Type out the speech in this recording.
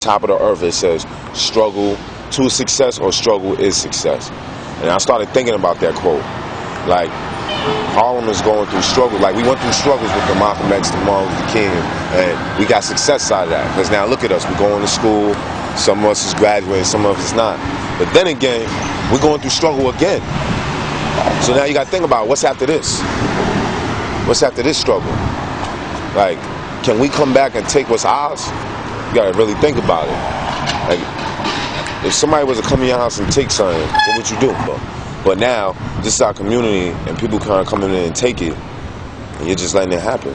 top of the earth it says struggle to success or struggle is success. And I started thinking about that quote. Like Harlem is going through struggles. Like we went through struggles with the Malcolm X, the Martin Luther King, and we got success out of that. Because now look at us, we're going to school. Some of us is graduating, some of us is not. But then again, we're going through struggle again. So now you got to think about what's after this. What's after this struggle? Like, can we come back and take what's ours? You gotta really think about it. Like, if somebody was to come in your house and take something, what would you do? But, but now, this is our community, and people kind of coming in and take it, and you're just letting it happen.